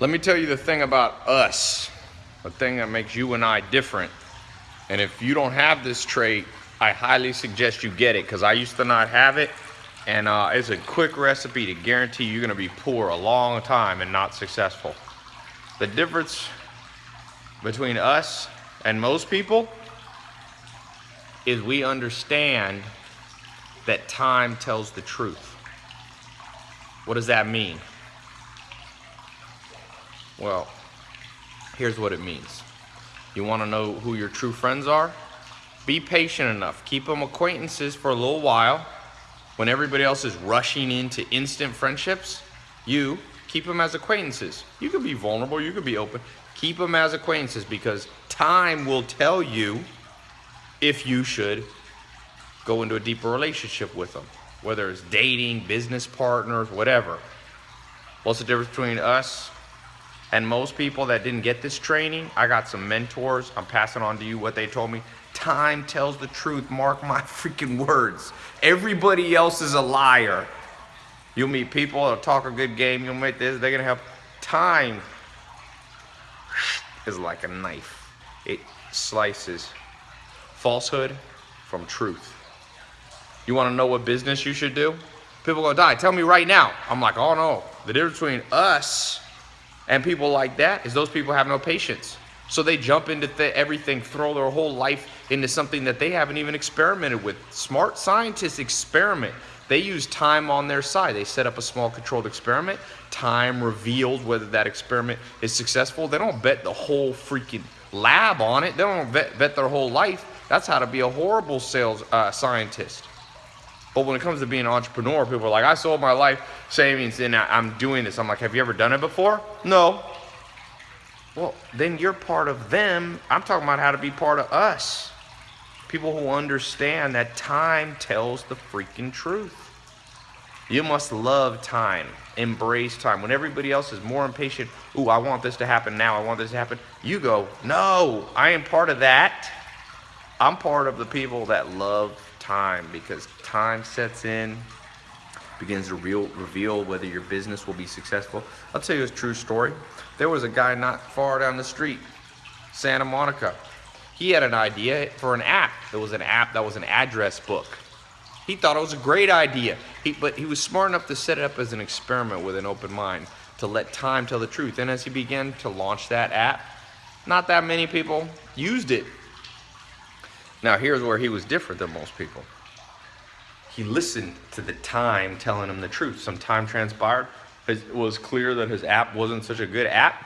Let me tell you the thing about us, the thing that makes you and I different. And if you don't have this trait, I highly suggest you get it because I used to not have it. And uh, it's a quick recipe to guarantee you're gonna be poor a long time and not successful. The difference between us and most people is we understand that time tells the truth. What does that mean? Well, here's what it means. You want to know who your true friends are? Be patient enough. Keep them acquaintances for a little while. When everybody else is rushing into instant friendships, you keep them as acquaintances. You can be vulnerable, you can be open. Keep them as acquaintances because time will tell you if you should go into a deeper relationship with them, whether it's dating, business partners, whatever. What's the difference between us and most people that didn't get this training, I got some mentors. I'm passing on to you what they told me. Time tells the truth. Mark my freaking words. Everybody else is a liar. You'll meet people that'll talk a good game. You'll meet this. They're going to have time is like a knife. It slices falsehood from truth. You want to know what business you should do? People go, die. Tell me right now. I'm like, oh no. The difference between us and people like that is those people have no patience. So they jump into th everything, throw their whole life into something that they haven't even experimented with. Smart scientists experiment. They use time on their side. They set up a small controlled experiment. Time revealed whether that experiment is successful. They don't bet the whole freaking lab on it. They don't bet, their whole life. That's how to be a horrible sales uh, scientist. But when it comes to being an entrepreneur, people are like, I sold my life savings and I'm doing this. I'm like, have you ever done it before? No. Well, then you're part of them. I'm talking about how to be part of us. People who understand that time tells the freaking truth. You must love time, embrace time. When everybody else is more impatient, ooh, I want this to happen now, I want this to happen. You go, no, I am part of that. I'm part of the people that love time because time sets in, begins to real, reveal whether your business will be successful. I'll tell you a true story. There was a guy not far down the street, Santa Monica. He had an idea for an app. There was an app that was an address book. He thought it was a great idea, he, but he was smart enough to set it up as an experiment with an open mind to let time tell the truth. And as he began to launch that app, not that many people used it. Now here's where he was different than most people. He listened to the time telling him the truth. Some time transpired. It was clear that his app wasn't such a good app.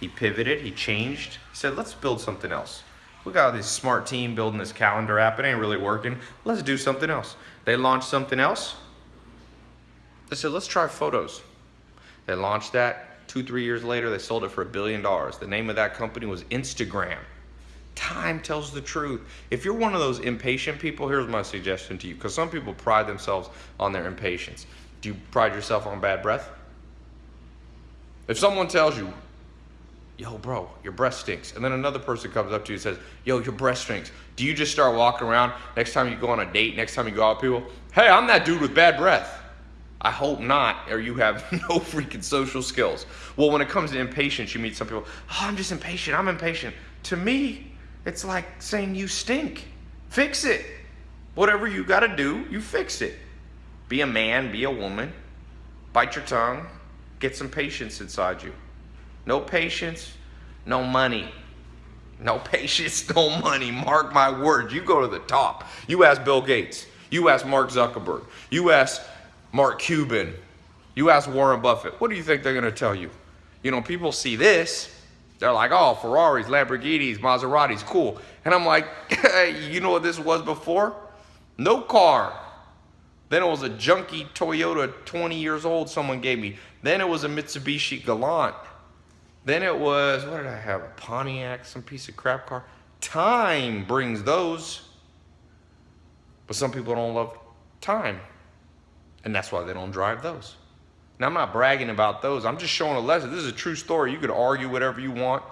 He pivoted, he changed. He said, let's build something else. We got this smart team building this calendar app. It ain't really working. Let's do something else. They launched something else. They said, let's try photos. They launched that. Two, three years later, they sold it for a billion dollars. The name of that company was Instagram. Time tells the truth. If you're one of those impatient people, here's my suggestion to you. Because some people pride themselves on their impatience. Do you pride yourself on bad breath? If someone tells you, yo, bro, your breath stinks, and then another person comes up to you and says, yo, your breath stinks, do you just start walking around next time you go on a date, next time you go out with people, hey, I'm that dude with bad breath. I hope not, or you have no freaking social skills. Well, when it comes to impatience, you meet some people, oh, I'm just impatient, I'm impatient. To me, it's like saying you stink. Fix it. Whatever you got to do, you fix it. Be a man, be a woman. Bite your tongue. Get some patience inside you. No patience, no money. No patience, no money. Mark my words. You go to the top. You ask Bill Gates. You ask Mark Zuckerberg. You ask Mark Cuban. You ask Warren Buffett. What do you think they're going to tell you? You know, people see this they're like, oh, Ferraris, Lamborghinis, Maseratis, cool. And I'm like, you know what this was before? No car. Then it was a junky Toyota 20 years old someone gave me. Then it was a Mitsubishi Galant. Then it was, what did I have? A Pontiac, some piece of crap car. Time brings those. But some people don't love time. And that's why they don't drive those. Now, I'm not bragging about those. I'm just showing a lesson. This is a true story. You could argue whatever you want.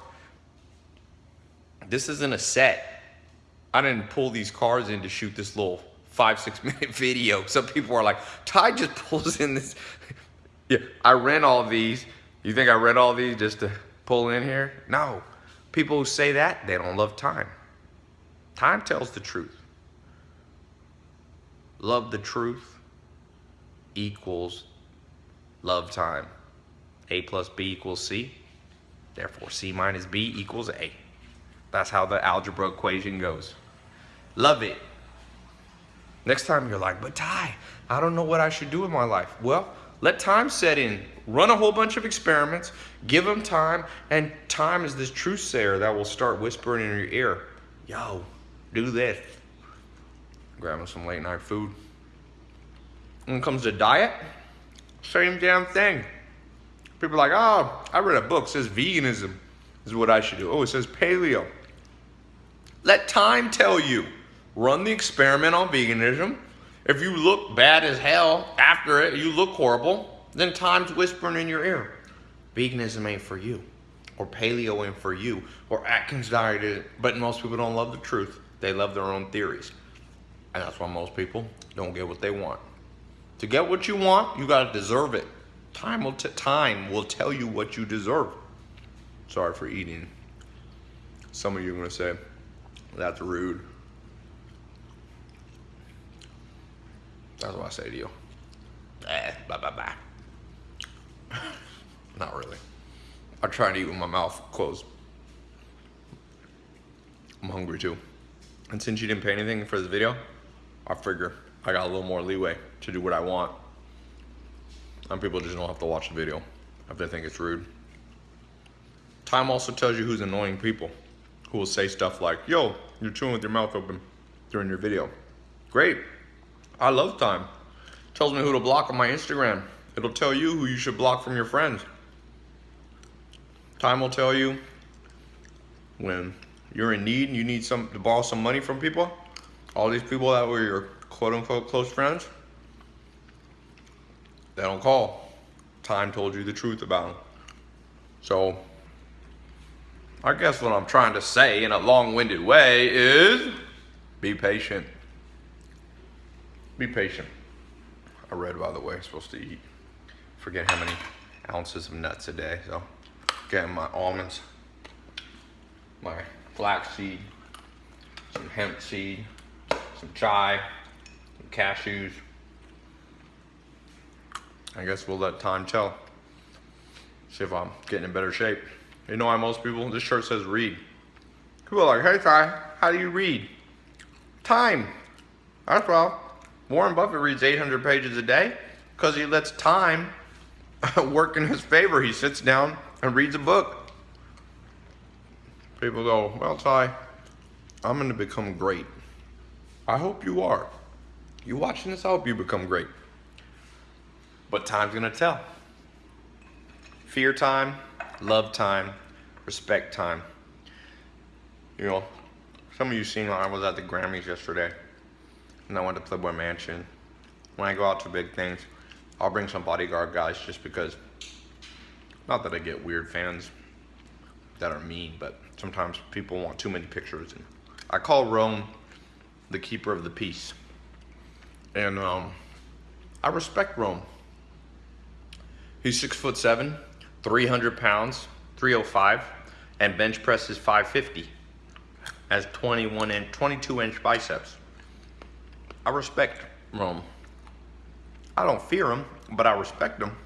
This isn't a set. I didn't pull these cars in to shoot this little five, six minute video. Some people are like, Tai just pulls in this. yeah, I rent all these You think I read all these just to pull in here? No. People who say that, they don't love time. Time tells the truth. Love the truth equals love time. A plus B equals C. Therefore, C minus B equals A. That's how the algebra equation goes. Love it. Next time you're like, but Tai, I don't know what I should do with my life. Well, let time set in. Run a whole bunch of experiments, give them time, and time is this truth sayer that will start whispering in your ear. Yo, do this. Grabbing some late night food. When it comes to diet, same damn thing. People are like, oh, I read a book, says veganism is what I should do. Oh, it says paleo. Let time tell you. Run the experiment on veganism. If you look bad as hell after it, you look horrible, then time's whispering in your ear. Veganism ain't for you. Or paleo ain't for you. Or Atkins diet is. But most people don't love the truth. They love their own theories. And that's why most people don't get what they want. To get what you want, you gotta deserve it. Time will, time will tell you what you deserve. Sorry for eating. Some of you are gonna say, that's rude. That's what I say to you. Eh, bye bye. Not really. I try to eat with my mouth closed. I'm hungry too. And since you didn't pay anything for this video, I figure I got a little more leeway to do what I want. Some people just don't have to watch the video if they think it's rude. Time also tells you who's annoying people who will say stuff like, yo, you're chewing with your mouth open during your video. Great. I love time. tells me who to block on my Instagram. It'll tell you who you should block from your friends. Time will tell you when you're in need and you need some to borrow some money from people. All these people that were your quote unquote close friends, they don't call. Time told you the truth about them. So I guess what I'm trying to say in a long-winded way is be patient. Be patient. I read, by the way, I'm supposed to eat. Forget how many ounces of nuts a day. So, getting my almonds, my flaxseed, some hemp seed, some chai, cashews. I guess we'll let time tell. See if I'm getting in better shape. You know why most people, this shirt says read. People are like, hey Tai, how do you read? Time. That's well. Warren Buffett reads 800 pages a day because he lets time work in his favor. He sits down and reads a book. People go, well Tai, I'm going to become great. I hope you are. You watching this, I hope you become great. But time's to tell. Fear time, love time, respect time. You know, some of you seen I was at the Grammys yesterday and I went to Playboy Mansion. When I go out to big things, I'll bring some bodyguard guys just because, not that I get weird fans that are mean, but sometimes people want too many pictures. And I call Rome the keeper of the peace. And um, I respect Rome. He's six foot seven, 300 pounds, 305, and bench presses 550. Has 21 and 22 inch biceps. I respect Rome. I don't fear him, but I respect him.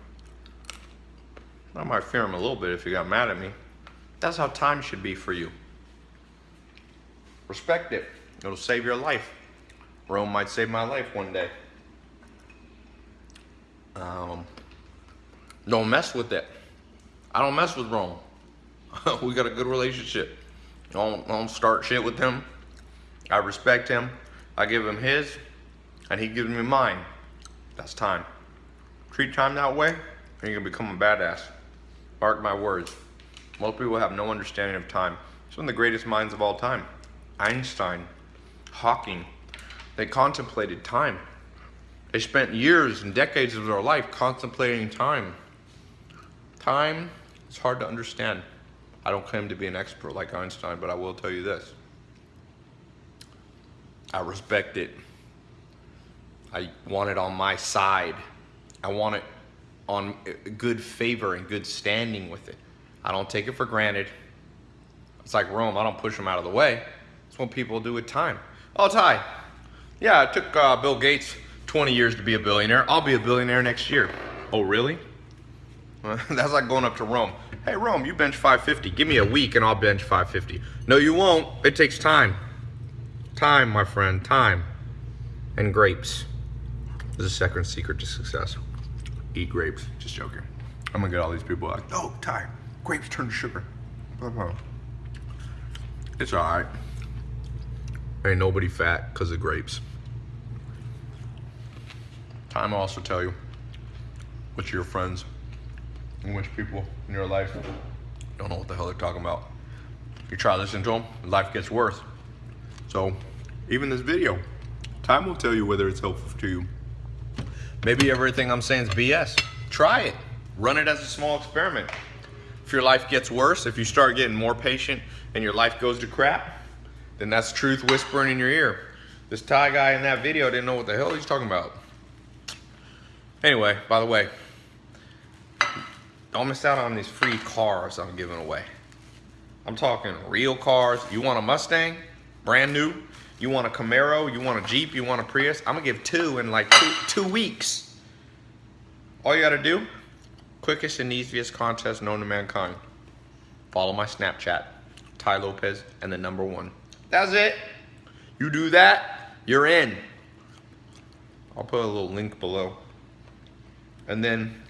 I might fear him a little bit if he got mad at me. That's how time should be for you. Respect it. It'll save your life. Rome might save my life one day. Um, don't mess with it. I don't mess with Rome. we got a good relationship. Don't, don't start shit with him. I respect him. I give him his, and he gives me mine. That's time. Treat time that way, and you're gonna become a badass. Mark my words. Most people have no understanding of time. Some of the greatest minds of all time. Einstein, Hawking, they contemplated time. They spent years and decades of their life contemplating time. Time it's hard to understand. I don't claim to be an expert like Einstein, but I will tell you this. I respect it. I want it on my side. I want it on good favor and good standing with it. I don't take it for granted. It's like Rome. I don't push them out of the way. It's what people do with time. Oh, Tai. Yeah, it took uh, Bill Gates 20 years to be a billionaire. I'll be a billionaire next year. Oh, really? That's like going up to Rome. Hey, Rome, you bench 550. Give me a week and I'll bench 550. No, you won't. It takes time. Time, my friend, time. And grapes. This is the second secret to success. Eat grapes. Just joking. I'm gonna get all these people like, oh, Tai, grapes turn to sugar. It's all right. Ain't nobody fat because of grapes. Time will also tell you which of your friends and which people in your life don't know what the hell they're talking about. You try listening to them, life gets worse. So, even this video, time will tell you whether it's helpful to you. Maybe everything I'm saying is BS. Try it. Run it as a small experiment. If your life gets worse, if you start getting more patient and your life goes to crap, then that's truth whispering in your ear. This Tai guy in that video didn't know what the hell he's talking about. Anyway, by the way, don't miss out on these free cars I'm giving away. I'm talking real cars. You want a Mustang, brand new? You want a Camaro? You want a Jeep? You want a Prius? I'm gonna give two in like two, two weeks. All you gotta do, quickest and easiest contest known to mankind. Follow my Snapchat, Tai Lopez, and the number one. That's it. You do that, you're in. I'll put a little link below. And then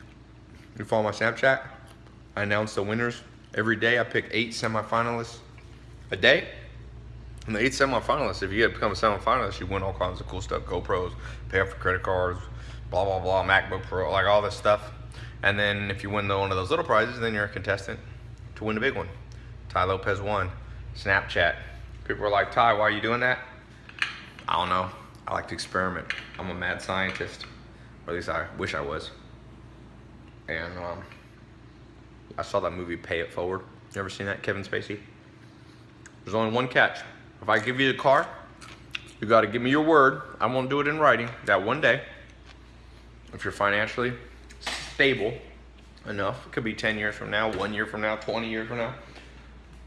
you follow my Snapchat. I announce the winners every day. I pick eight semifinalists a day. And the eight semifinalists, if you become a semifinalist, you win all kinds of cool stuff. GoPros, pay off for credit cards, blah, blah, blah, MacBook Pro, like all this stuff. And then if you win the, one of those little prizes, then you're a contestant to win the big one. Tai Lopez one. Snapchat. People are like, Ty, why are you doing that? I don't know. I like to experiment. I'm a mad scientist. Or at least I wish I was and um, I saw that movie Pay It Forward. You ever seen that, Kevin Spacey? There's only one catch. If I give you the car, you got to give me your word. I won't do it in writing. That one day, if you're financially stable enough, it could be 10 years from now, one year from now, 20 years from now,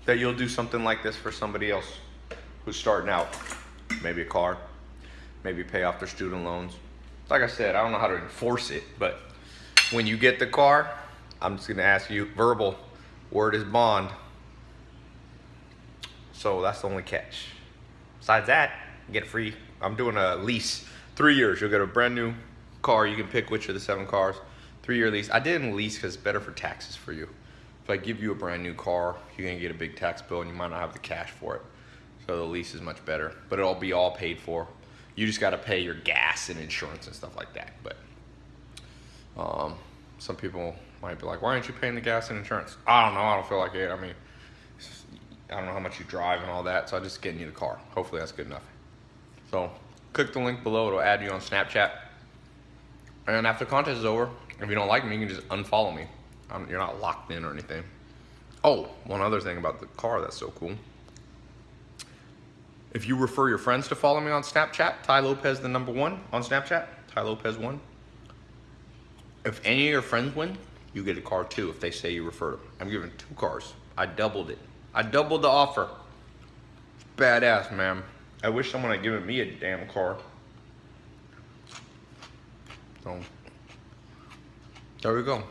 that you'll do something like this for somebody else who's starting out. Maybe a car, maybe pay off their student loans. Like I said, I don't know how to enforce it, but when you get the car, I'm just gonna ask you verbal, word is bond. So that's the only catch. Besides that, get free. I'm doing a lease, three years. You'll get a brand new car. You can pick which of the seven cars. Three year lease. I didn't lease because it's better for taxes for you. If I give you a brand new car, you're gonna get a big tax bill and you might not have the cash for it. So the lease is much better, but it'll be all paid for. You just gotta pay your gas and insurance and stuff like that. But um, some people might be like, why aren't you paying the gas and insurance? I don't know. I don't feel like it. I mean, I don't know how much you drive and all that. So I just getting you the car. Hopefully that's good enough. So click the link below. It'll add you on Snapchat. And after the contest is over, if you don't like me, you can just unfollow me. I'm, you're not locked in or anything. Oh, one other thing about the car that's so cool. If you refer your friends to follow me on Snapchat, Tai Lopez the number one on Snapchat, Tai Lopez one, if any of your friends win, you get a car too if they say you refer them. I'm giving two cars. I doubled it. I doubled the offer. Badass, man. I wish someone had given me a damn car. So, there we go.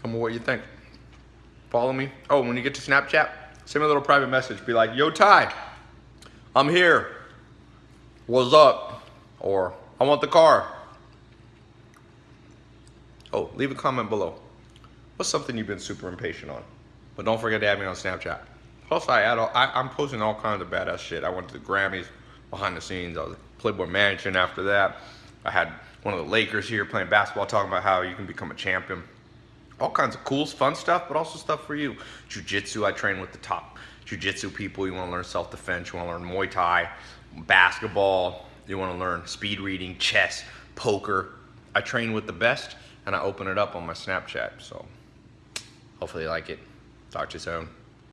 Tell me what you think. Follow me. Oh, when you get to Snapchat, send me a little private message. Be like, yo, Tai, I'm here. What's up? Or, I want the car. Oh, leave a comment below. What's something you've been super impatient on? But don't forget to add me on Snapchat. Plus, I add all, I, am posting all kinds of badass shit. I went to the Grammys behind the scenes. I was Playboy Mansion after that. I had one of the Lakers here playing basketball, talking about how you can become a champion. All kinds of cool, fun stuff, but also stuff for you. Jiu-Jitsu, I train with the top Jiu-Jitsu people. You want to learn self-defense. You want to learn Muay Thai, basketball. You want to learn speed reading, chess, poker. I train with the best and I open it up on my Snapchat. So hopefully you like it. Talk to you soon.